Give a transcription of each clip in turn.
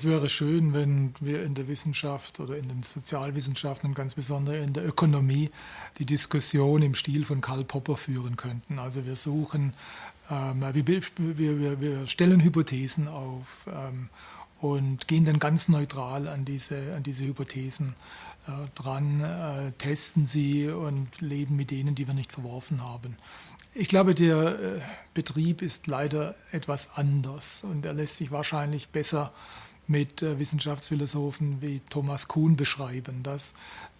Es wäre schön, wenn wir in der Wissenschaft oder in den Sozialwissenschaften und ganz besonders in der Ökonomie die Diskussion im Stil von Karl Popper führen könnten. Also wir suchen, ähm, wir, wir, wir, stellen Hypothesen auf ähm, und gehen dann ganz neutral an diese, an diese Hypothesen äh, dran, äh, testen sie und leben mit denen, die wir nicht verworfen haben. Ich glaube, der äh, Betrieb ist leider etwas anders und er lässt sich wahrscheinlich besser mit äh, Wissenschaftsphilosophen wie Thomas Kuhn beschreiben, dass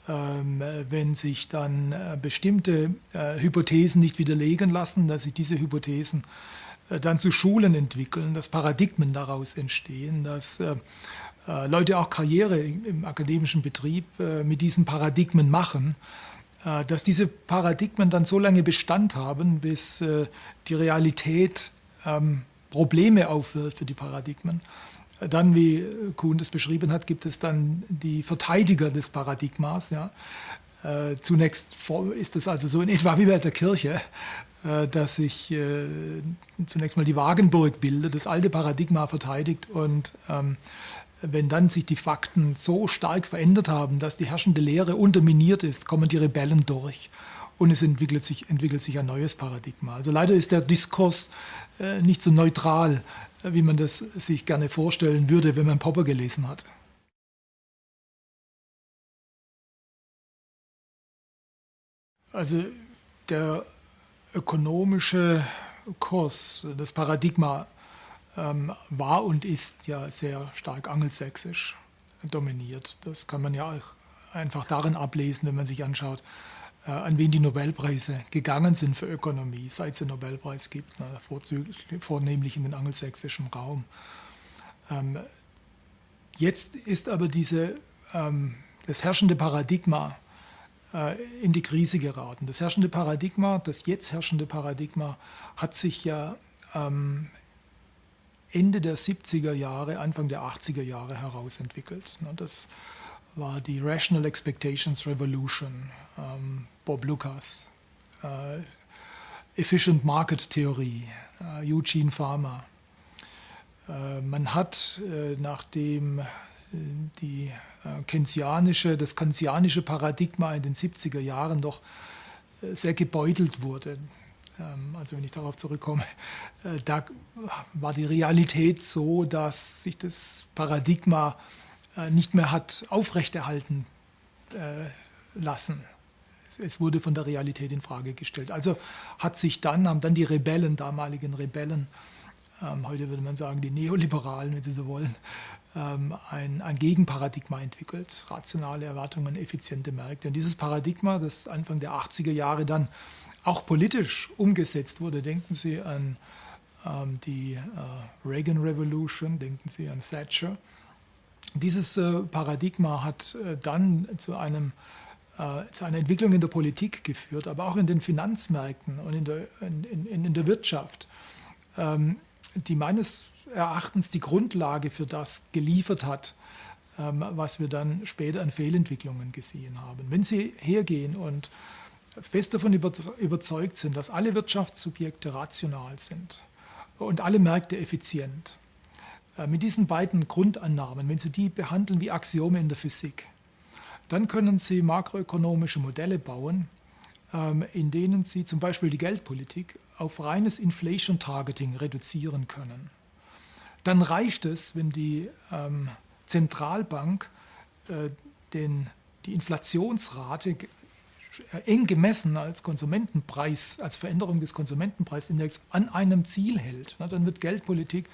ähm, wenn sich dann äh, bestimmte äh, Hypothesen nicht widerlegen lassen, dass sich diese Hypothesen dann zu Schulen entwickeln, dass Paradigmen daraus entstehen, dass Leute auch Karriere im akademischen Betrieb mit diesen Paradigmen machen, dass diese Paradigmen dann so lange Bestand haben, bis die Realität ähm, Probleme aufwirft für die Paradigmen. Dann, wie Kuhn das beschrieben hat, gibt es dann die Verteidiger des Paradigmas. Ja. Äh, zunächst ist es also so in etwa wie bei der Kirche, äh, dass sich äh, zunächst mal die Wagenburg bildet, das alte Paradigma verteidigt und ähm, wenn dann sich die Fakten so stark verändert haben, dass die herrschende Lehre unterminiert ist, kommen die Rebellen durch und es entwickelt sich, entwickelt sich ein neues Paradigma. Also leider ist der Diskurs nicht so neutral wie man das sich gerne vorstellen würde, wenn man Popper gelesen hat. Also der ökonomische Kurs, das Paradigma ähm, war und ist ja sehr stark angelsächsisch dominiert. Das kann man ja auch einfach darin ablesen, wenn man sich anschaut, an wen die Nobelpreise gegangen sind für Ökonomie, seit es den Nobelpreis gibt, ne, vornehmlich in den angelsächsischen Raum. Ähm, jetzt ist aber diese, ähm, das herrschende Paradigma äh, in die Krise geraten. Das herrschende Paradigma, das jetzt herrschende Paradigma, hat sich ja ähm, Ende der 70er Jahre, Anfang der 80er Jahre herausentwickelt. Das war die Rational Expectations Revolution, ähm, Bob Lucas, äh, Efficient Market Theorie, äh, Eugene Farmer. Äh, man hat, äh, nachdem äh, die äh, keynesianische, das keynesianische Paradigma in den 70er Jahren doch sehr gebeutelt wurde, ähm, also wenn ich darauf zurückkomme, da war die Realität so, dass sich das Paradigma nicht mehr hat aufrechterhalten äh, lassen. Es wurde von der Realität in Frage gestellt. Also hat sich dann, haben dann die Rebellen, damaligen Rebellen, ähm, heute würde man sagen die Neoliberalen, wenn Sie so wollen, ähm, ein, ein Gegenparadigma entwickelt. Rationale Erwartungen, effiziente Märkte. Und dieses Paradigma, das Anfang der 80er Jahre dann auch politisch umgesetzt wurde, denken Sie an ähm, die äh, Reagan Revolution, denken Sie an Thatcher, dieses äh, Paradigma hat äh, dann zu, einem, äh, zu einer Entwicklung in der Politik geführt, aber auch in den Finanzmärkten und in der, in, in, in der Wirtschaft, ähm, die meines Erachtens die Grundlage für das geliefert hat, ähm, was wir dann später an Fehlentwicklungen gesehen haben. Wenn Sie hergehen und fest davon überzeugt sind, dass alle Wirtschaftssubjekte rational sind und alle Märkte effizient, mit diesen beiden Grundannahmen, wenn Sie die behandeln wie Axiome in der Physik, dann können Sie makroökonomische Modelle bauen, ähm, in denen Sie zum Beispiel die Geldpolitik auf reines Inflation Targeting reduzieren können. Dann reicht es, wenn die ähm, Zentralbank äh, den, die Inflationsrate eng gemessen als Konsumentenpreis, als Veränderung des Konsumentenpreisindex an einem Ziel hält. Dann wird Geldpolitik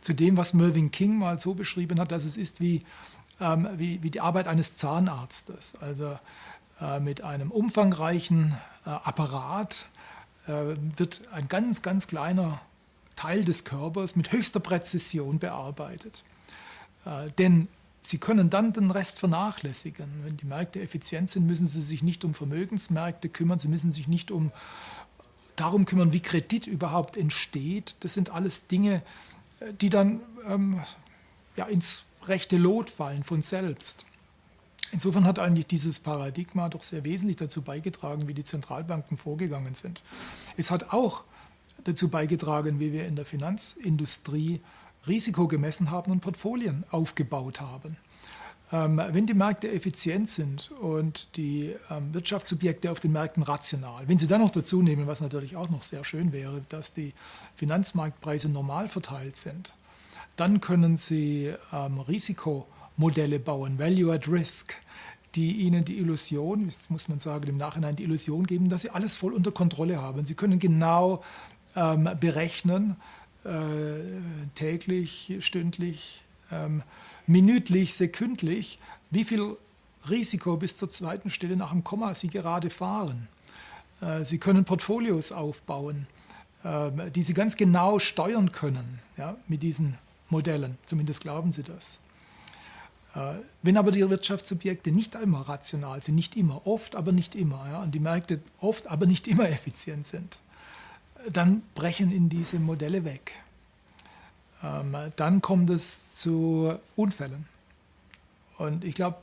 zu dem, was Mervyn King mal so beschrieben hat, dass es ist wie, ähm, wie, wie, die Arbeit eines Zahnarztes. Also äh, mit einem umfangreichen äh, Apparat äh, wird ein ganz, ganz kleiner Teil des Körpers mit höchster Präzision bearbeitet. Äh, denn Sie können dann den Rest vernachlässigen. Wenn die Märkte effizient sind, müssen Sie sich nicht um Vermögensmärkte kümmern, Sie müssen sich nicht um darum kümmern, wie Kredit überhaupt entsteht. Das sind alles Dinge, die dann ähm, ja, ins rechte Lot fallen von selbst. Insofern hat eigentlich dieses Paradigma doch sehr wesentlich dazu beigetragen, wie die Zentralbanken vorgegangen sind. Es hat auch dazu beigetragen, wie wir in der Finanzindustrie Risiko gemessen haben und Portfolien aufgebaut haben. Ähm, wenn die Märkte effizient sind und die ähm, Wirtschaftssubjekte auf den Märkten rational, wenn Sie dann noch dazu nehmen, was natürlich auch noch sehr schön wäre, dass die Finanzmarktpreise normal verteilt sind, dann können Sie ähm, Risikomodelle bauen, Value at Risk, die Ihnen die Illusion, jetzt muss man sagen, im Nachhinein die Illusion geben, dass Sie alles voll unter Kontrolle haben. Sie können genau berechnen, äh, täglich, stündlich, minütlich, sekündlich, wie viel Risiko bis zur zweiten Stelle nach dem Komma Sie gerade fahren. Äh, Sie können Portfolios aufbauen, äh, die Sie ganz genau steuern können ja, mit diesen Modellen. Zumindest glauben Sie das. Äh, wenn aber die Wirtschaftssubjekte nicht immer rational sind, nicht immer, oft, aber nicht immer, ja, und die Märkte oft, aber nicht immer effizient sind, dann brechen in diese Modelle weg. Ähm, dann kommt es zu Unfällen. Und ich glaube,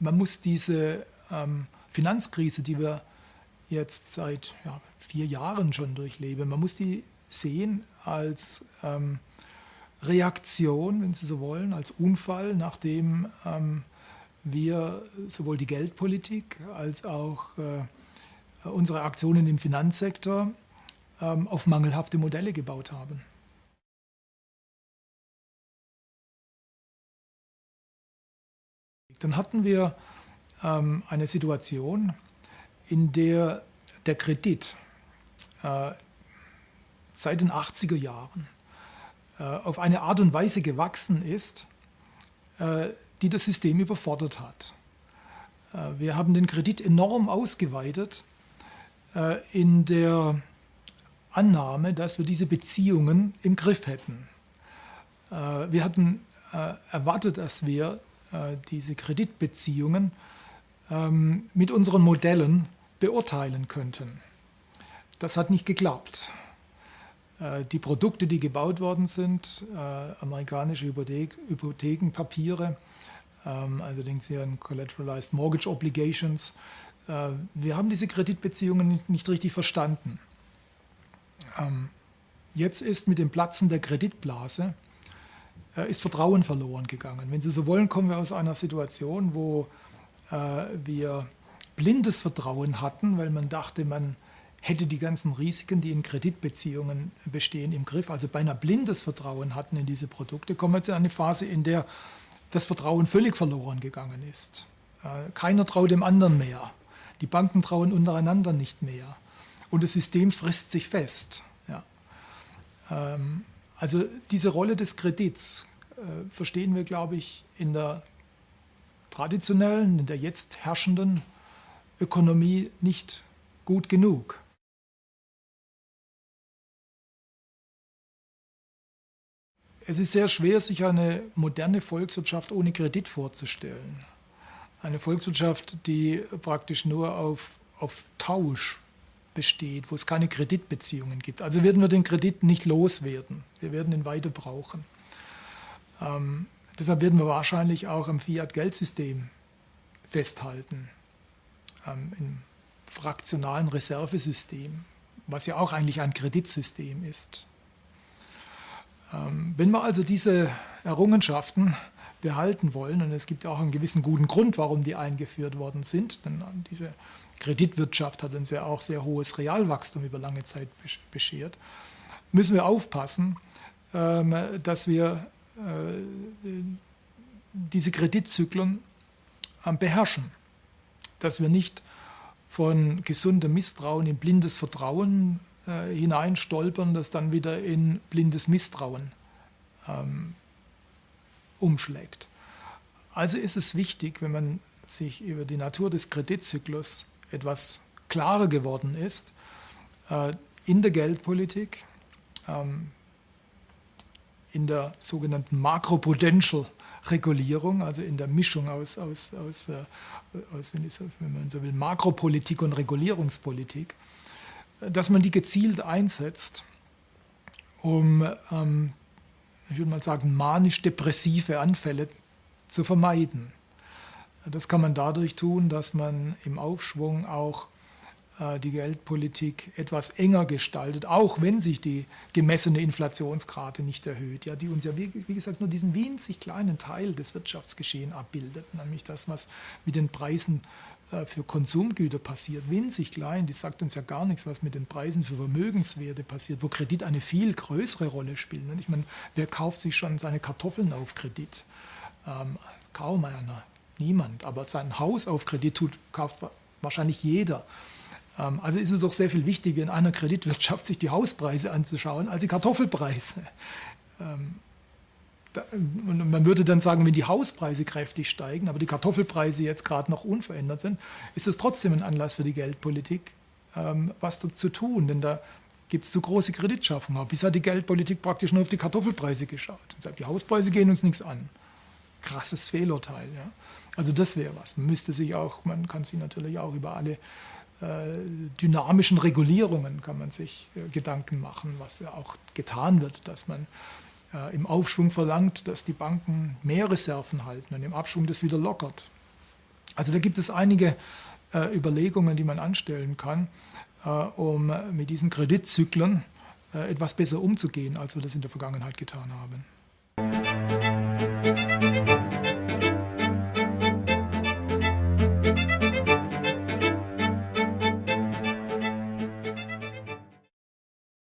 man muss diese ähm, Finanzkrise, die wir jetzt seit ja, vier Jahren schon durchleben, man muss die sehen als ähm, Reaktion, wenn Sie so wollen, als Unfall, nachdem ähm, wir sowohl die Geldpolitik als auch äh, unsere Aktionen im Finanzsektor ähm, auf mangelhafte Modelle gebaut haben. Dann hatten wir ähm, eine Situation, in der der Kredit äh, seit den 80er Jahren äh, auf eine Art und Weise gewachsen ist, äh, die das System überfordert hat. Äh, wir haben den Kredit enorm ausgeweitet äh, in der Annahme, dass wir diese Beziehungen im Griff hätten. Äh, wir hatten erwartet, dass wir diese Kreditbeziehungen ähm, mit unseren Modellen beurteilen könnten. Das hat nicht geklappt. Äh, die Produkte, die gebaut worden sind, äh, amerikanische Hypothekenpapiere, ähm, also denken Sie an Collateralized Mortgage Obligations, wir haben diese Kreditbeziehungen nicht richtig verstanden. Ähm, jetzt ist mit dem Platzen der Kreditblase äh, ist Vertrauen verloren gegangen. Wenn Sie so wollen, kommen wir aus einer Situation, wo äh, wir blindes Vertrauen hatten, weil man dachte, man hätte die ganzen Risiken, die in Kreditbeziehungen bestehen, im Griff, also beinahe blindes Vertrauen hatten in diese Produkte, kommen wir jetzt in eine Phase, in der das Vertrauen völlig verloren gegangen ist. Äh, keiner traut dem anderen mehr. Die Banken trauen untereinander nicht mehr. Und das System frisst sich fest. Ja. Ähm, also diese Rolle des Kredits äh, verstehen wir, glaube ich, in der traditionellen, in der jetzt herrschenden Ökonomie nicht gut genug. Es ist sehr schwer, sich eine moderne Volkswirtschaft ohne Kredit vorzustellen. Eine Volkswirtschaft, die praktisch nur auf, auf Tausch besteht, wo es keine Kreditbeziehungen gibt. Also werden wir den Kredit nicht loswerden. Wir werden ihn weiter brauchen. Ähm, deshalb werden wir wahrscheinlich auch am Fiat-Geldsystem festhalten, ähm, im fraktionalen Reservesystem, was ja auch eigentlich ein Kreditsystem ist. Ähm, wenn wir also diese Errungenschaften behalten wollen, und es gibt auch einen gewissen guten Grund, warum die eingeführt worden sind, denn diese Kreditwirtschaft hat uns ja auch sehr hohes Realwachstum über lange Zeit beschert, müssen wir aufpassen, ähm, dass wir äh, diese Kreditzyklen ähm, beherrschen, dass wir nicht von gesundem Misstrauen in blindes Vertrauen äh, hineinstolpern, das dann wieder in blindes Misstrauen ähm, umschlägt. Also ist es wichtig, wenn man sich über die Natur des Kreditzyklus etwas klarer geworden ist, äh, in der Geldpolitik, ähm, in der sogenannten Makroprudential Regulierung, also in der Mischung aus, aus, aus, äh, aus wenn, so, wenn, man so will, Makropolitik und Regulierungspolitik, dass man die gezielt einsetzt, um, ähm, ich würde mal sagen, manisch-depressive Anfälle zu vermeiden. Das kann man dadurch tun, dass man im Aufschwung auch äh, die Geldpolitik etwas enger gestaltet, auch wenn sich die gemessene Inflationsrate nicht erhöht, ja, die uns ja, wie, wie gesagt, nur diesen winzig kleinen Teil des Wirtschaftsgeschehens abbildet, nämlich das, was mit den Preisen für Konsumgüter passiert, winzig klein, die sagt uns ja gar nichts, was mit den Preisen für Vermögenswerte passiert, wo Kredit eine viel größere Rolle spielt. Ich meine, wer kauft sich schon seine Kartoffeln auf Kredit? Ähm, kaum einer, niemand. Aber sein Haus auf Kredit tut, kauft wahrscheinlich jeder. Ähm, also ist es doch sehr viel wichtiger, in einer Kreditwirtschaft sich die Hauspreise anzuschauen, als die Kartoffelpreise. Ähm, und man würde dann sagen, wenn die Hauspreise kräftig steigen, aber die Kartoffelpreise jetzt gerade noch unverändert sind, ist es trotzdem ein Anlass für die Geldpolitik, ähm, was zu tun. Denn da gibt es zu große Kreditschaffung. Bis hat die Geldpolitik praktisch nur auf die Kartoffelpreise geschaut. Und sagt, die Hauspreise gehen uns nichts an. Krasses Fehlurteil. Ja. Also das wäre was. Man müsste sich auch, man kann sich natürlich auch über alle äh, dynamischen Regulierungen kann man sich äh, Gedanken machen, was ja auch getan wird, dass man äh, im Aufschwung verlangt, dass die Banken mehr Reserven halten und im Abschwung das wieder lockert. Also da gibt es einige Überlegungen, die man anstellen kann, um mit diesen Kreditzyklen etwas besser umzugehen, als wir das in der Vergangenheit getan haben.